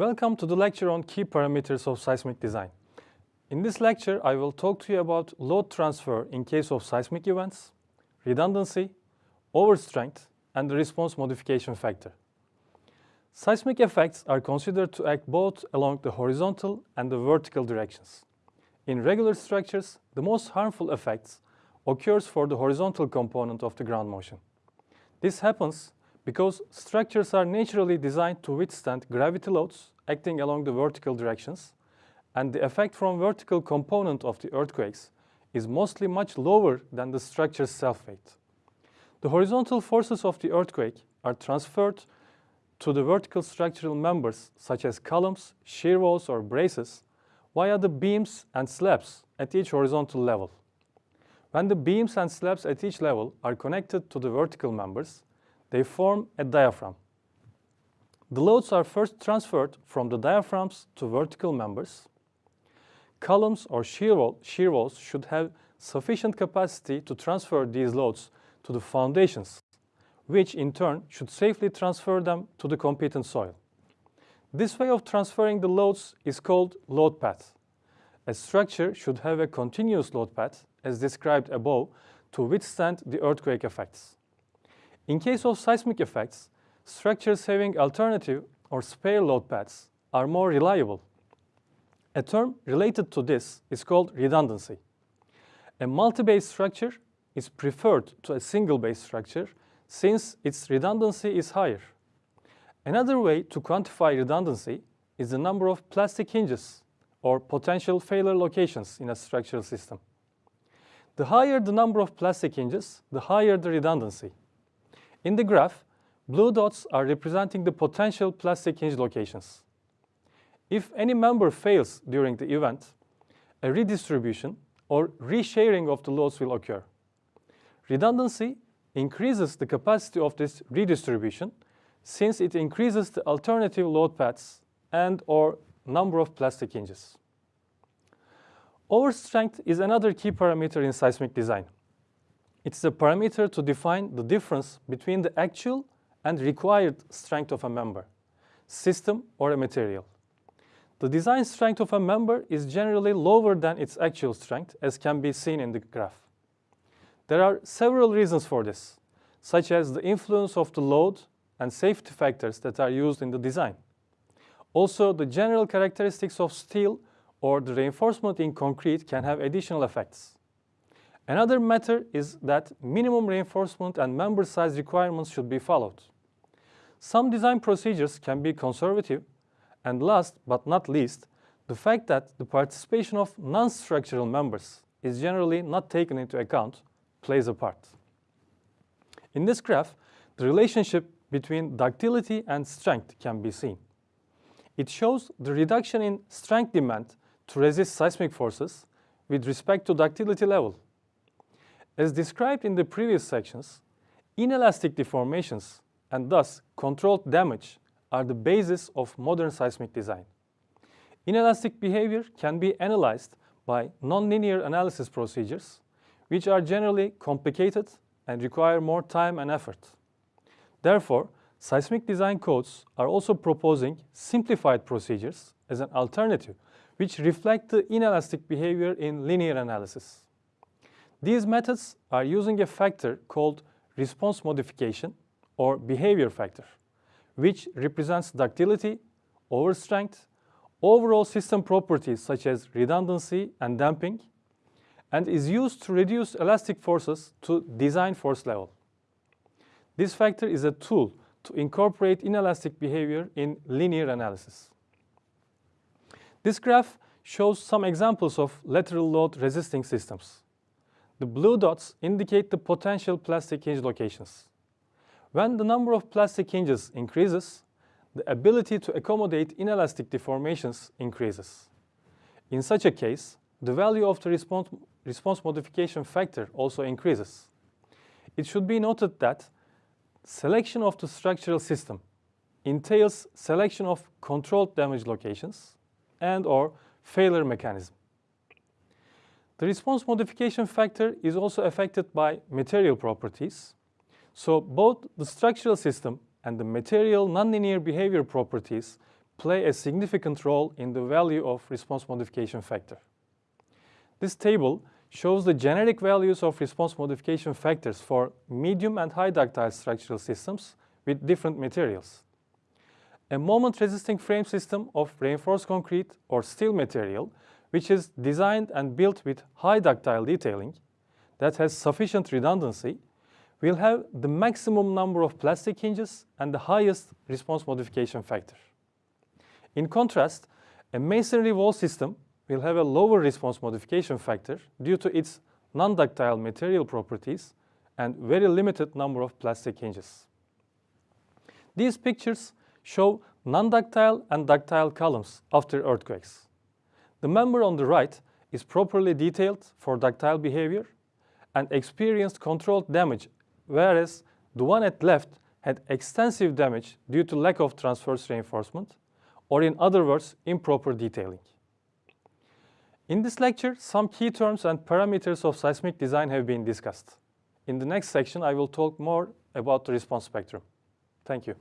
Welcome to the lecture on key parameters of seismic design. In this lecture, I will talk to you about load transfer in case of seismic events, redundancy, overstrength, and the response modification factor. Seismic effects are considered to act both along the horizontal and the vertical directions. In regular structures, the most harmful effects occurs for the horizontal component of the ground motion. This happens because structures are naturally designed to withstand gravity loads acting along the vertical directions, and the effect from vertical component of the earthquakes is mostly much lower than the structure's self-weight. The horizontal forces of the earthquake are transferred to the vertical structural members such as columns, shear walls or braces via the beams and slabs at each horizontal level. When the beams and slabs at each level are connected to the vertical members, they form a diaphragm. The loads are first transferred from the diaphragms to vertical members. Columns or shear, wall, shear walls should have sufficient capacity to transfer these loads to the foundations, which in turn should safely transfer them to the competent soil. This way of transferring the loads is called load path. A structure should have a continuous load path, as described above, to withstand the earthquake effects. In case of seismic effects, structures having alternative or spare load paths are more reliable. A term related to this is called redundancy. A multi-bay structure is preferred to a single-bay structure since its redundancy is higher. Another way to quantify redundancy is the number of plastic hinges or potential failure locations in a structural system. The higher the number of plastic hinges, the higher the redundancy. In the graph, blue dots are representing the potential plastic hinge locations. If any member fails during the event, a redistribution or resharing of the loads will occur. Redundancy increases the capacity of this redistribution since it increases the alternative load paths and or number of plastic hinges. Overstrength is another key parameter in seismic design. It's a parameter to define the difference between the actual and required strength of a member, system or a material. The design strength of a member is generally lower than its actual strength, as can be seen in the graph. There are several reasons for this, such as the influence of the load and safety factors that are used in the design. Also, the general characteristics of steel or the reinforcement in concrete can have additional effects. Another matter is that minimum reinforcement and member size requirements should be followed. Some design procedures can be conservative, and last but not least, the fact that the participation of non-structural members is generally not taken into account plays a part. In this graph, the relationship between ductility and strength can be seen. It shows the reduction in strength demand to resist seismic forces with respect to ductility level. As described in the previous sections, inelastic deformations and thus controlled damage are the basis of modern seismic design. Inelastic behavior can be analyzed by nonlinear analysis procedures, which are generally complicated and require more time and effort. Therefore, seismic design codes are also proposing simplified procedures as an alternative, which reflect the inelastic behavior in linear analysis. These methods are using a factor called response modification or behavior factor, which represents ductility, overstrength, overall system properties such as redundancy and damping, and is used to reduce elastic forces to design force level. This factor is a tool to incorporate inelastic behavior in linear analysis. This graph shows some examples of lateral load resisting systems. The blue dots indicate the potential plastic hinge locations. When the number of plastic hinges increases, the ability to accommodate inelastic deformations increases. In such a case, the value of the response, response modification factor also increases. It should be noted that selection of the structural system entails selection of controlled damage locations and or failure mechanism. The response modification factor is also affected by material properties. So both the structural system and the material nonlinear behavior properties play a significant role in the value of response modification factor. This table shows the generic values of response modification factors for medium and high ductile structural systems with different materials. A moment-resisting frame system of reinforced concrete or steel material, which is designed and built with high ductile detailing that has sufficient redundancy, will have the maximum number of plastic hinges and the highest response modification factor. In contrast, a masonry wall system will have a lower response modification factor due to its non-ductile material properties and very limited number of plastic hinges. These pictures show non-ductile and ductile columns after earthquakes. The member on the right is properly detailed for ductile behavior and experienced controlled damage, whereas the one at left had extensive damage due to lack of transverse reinforcement, or in other words, improper detailing. In this lecture, some key terms and parameters of seismic design have been discussed. In the next section, I will talk more about the response spectrum. Thank you.